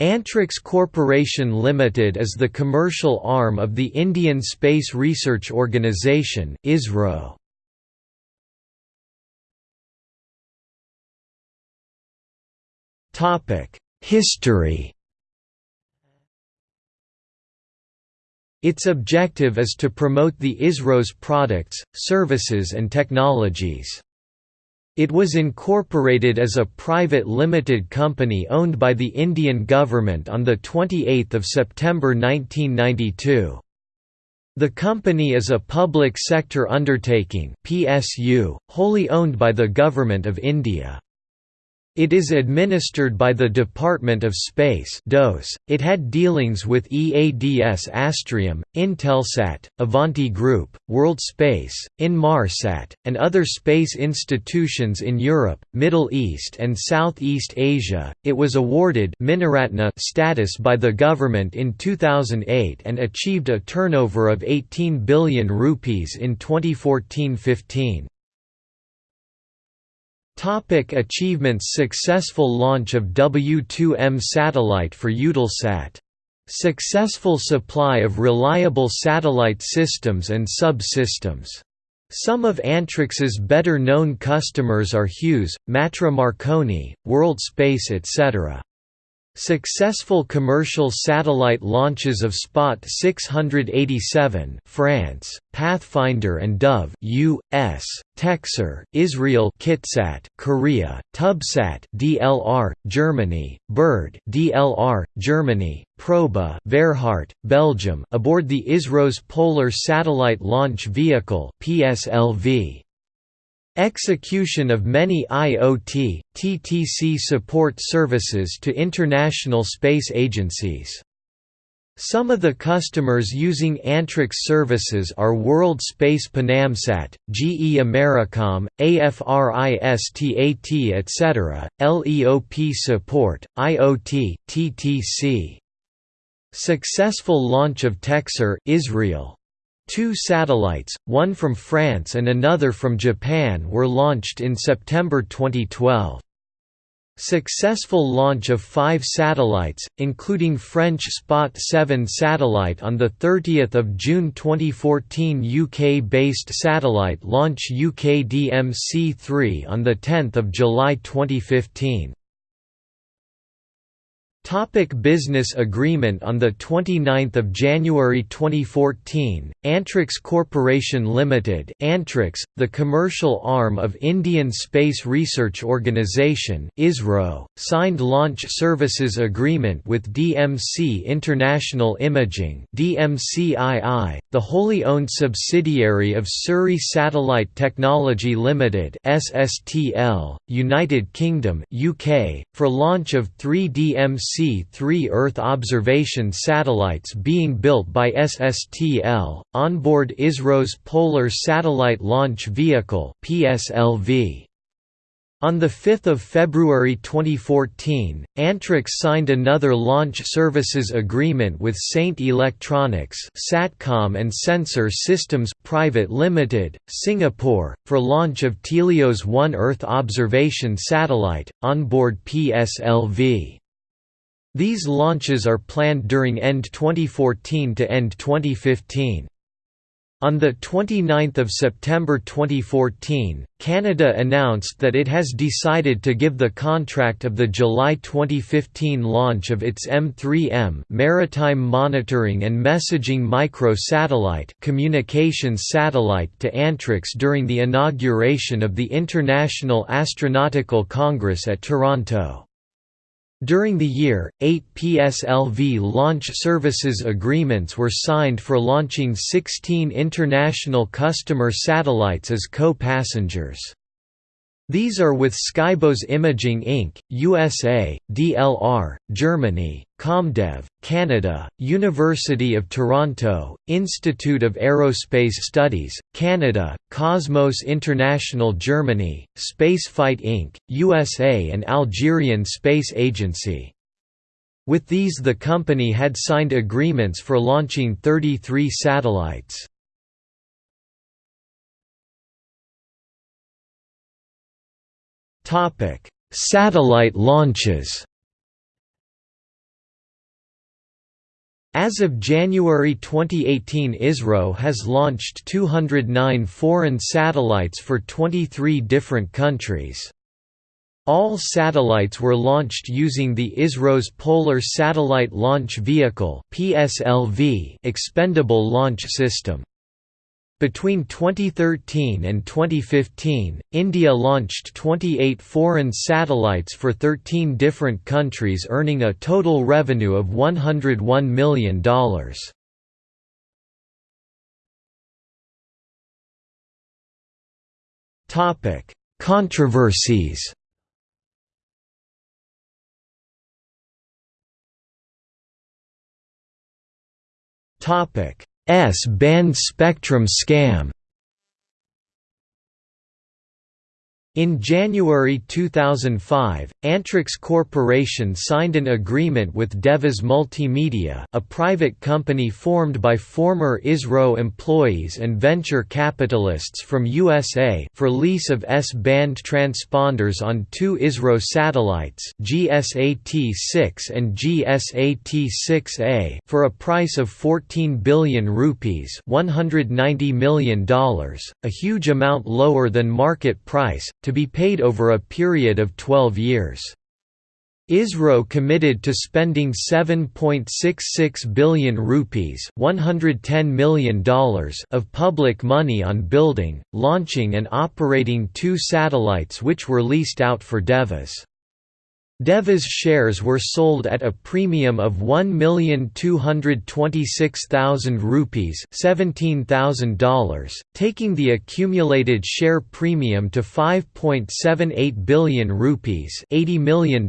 Antrix Corporation Limited is the commercial arm of the Indian Space Research Organisation ISRO. Topic: History Its objective is to promote the ISRO's products, services and technologies. It was incorporated as a private limited company owned by the Indian government on 28 September 1992. The company is a public sector undertaking PSU, wholly owned by the Government of India. It is administered by the Department of Space (DOS). It had dealings with EADS Astrium, Intelsat, Avanti Group, World Space, Inmarsat, and other space institutions in Europe, Middle East and Southeast Asia. It was awarded Miniratna status by the government in 2008 and achieved a turnover of 18 billion rupees in 2014-15. Topic achievements Successful launch of W2M satellite for Eutelsat. Successful supply of reliable satellite systems and sub-systems. Some of Antrix's better-known customers are Hughes, Matra Marconi, World Space etc. Successful commercial satellite launches of Spot 687 France, Pathfinder and Dove US, TecSAR, Israel Kitsat, Korea, Tubsat DLR, Germany, Bird DLR, Germany, Proba Verhaert, Belgium aboard the ISRO's Polar Satellite Launch Vehicle PSLV. Execution of many IoT, TTC support services to international space agencies. Some of the customers using Antrix services are World Space Panamsat, GE Americom, AFRISTAT etc., LEOP support, IoT, TTC. Successful launch of TecSAR Israel. Two satellites, one from France and another from Japan were launched in September 2012. Successful launch of five satellites, including French Spot 7 satellite on 30 June 2014 UK-based satellite launch UKDMC-3 on 10 July 2015. Topic business agreement On 29 January 2014, Antrix Corporation Limited Antrix, the commercial arm of Indian Space Research Organisation ISRO, signed Launch Services Agreement with DMC International Imaging DMCII, the wholly owned subsidiary of Surrey Satellite Technology Limited SSTL, United Kingdom UK, for launch of three DMC three Earth observation satellites being built by SSTL, onboard ISRO's Polar Satellite Launch Vehicle PSLV. On 5 February 2014, Antrix signed another launch services agreement with Saint Electronics Satcom and Sensor Systems Private Limited, Singapore, for launch of TeLEOS One Earth observation satellite, onboard PSLV. These launches are planned during end 2014 to end 2015. On 29 September 2014, Canada announced that it has decided to give the contract of the July 2015 launch of its M3M Maritime Monitoring and Messaging Microsatellite communications satellite to Antrix during the inauguration of the International Astronautical Congress at Toronto. During the year, eight PSLV launch services agreements were signed for launching 16 international customer satellites as co-passengers. These are with Skybox Imaging Inc., USA, DLR, Germany, Comdev, Canada, University of Toronto, Institute of Aerospace Studies, Canada, Cosmos International Germany, Spaceflight Inc., USA and Algerian Space Agency. With these the company had signed agreements for launching 33 satellites. Topic: Satellite launches. As of January 2018 ISRO has launched 209 foreign satellites for 23 different countries. All satellites were launched using the ISRO's Polar Satellite Launch Vehicle expendable launch system. Between 2013 and 2015, India launched 28 foreign satellites for 13 different countries earning a total revenue of $101 million. Controversies Topic S-band spectrum scam In January 2005, Antrix Corporation signed an agreement with Devas Multimedia a private company formed by former ISRO employees and venture capitalists from USA for lease of S-band transponders on two ISRO satellites GSAT-6 and GSAT-6A for a price of 14 billion rupees $190 million, a huge amount lower than market price, to be paid over a period of 12 years. ISRO committed to spending 7.66 billion rupees $110 million of public money on building, launching and operating two satellites which were leased out for Devas. Devas shares were sold at a premium of 1,226,000 rupees $17,000, taking the accumulated share premium to 5.78 billion rupees $80 million,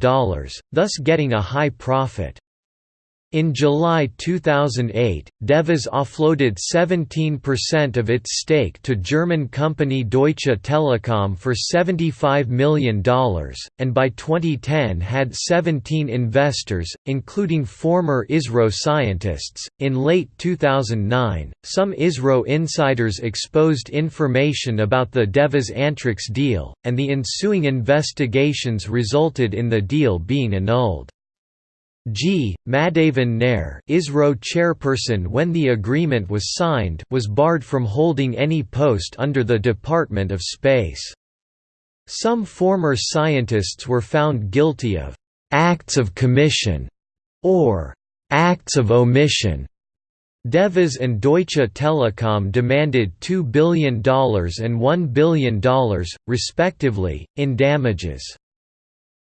thus getting a high profit. In July 2008, Devas offloaded 17% of its stake to German company Deutsche Telekom for $75 million, and by 2010 had 17 investors, including former ISRO scientists. In late 2009, some ISRO insiders exposed information about the Devas Antrix deal, and the ensuing investigations resulted in the deal being annulled. G. Madhavan Nair ISRO chairperson when the agreement was signed was barred from holding any post under the Department of Space. Some former scientists were found guilty of «acts of commission» or «acts of omission». Devas and Deutsche Telekom demanded $2 billion and $1 billion, respectively, in damages.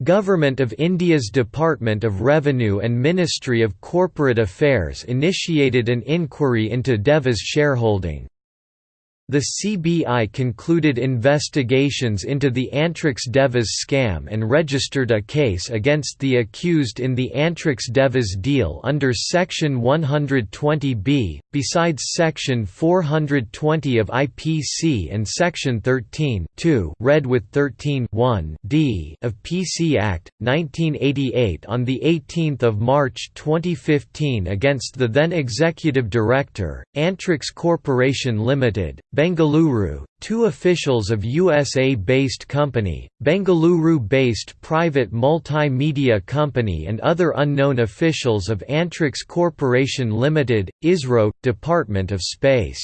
Government of India's Department of Revenue and Ministry of Corporate Affairs initiated an inquiry into Deva's shareholding. The CBI concluded investigations into the Antrix Devas scam and registered a case against the accused in the Antrix Devas deal under Section 120B, besides Section 420 of IPC and Section 13 read with 13 d of PC Act, 1988 on 18 March 2015 against the then Executive Director, Antrix Corporation Limited, Bengaluru, two officials of USA-based company, Bengaluru-based private multimedia company and other unknown officials of Antrix Corporation Limited, ISRO, Department of Space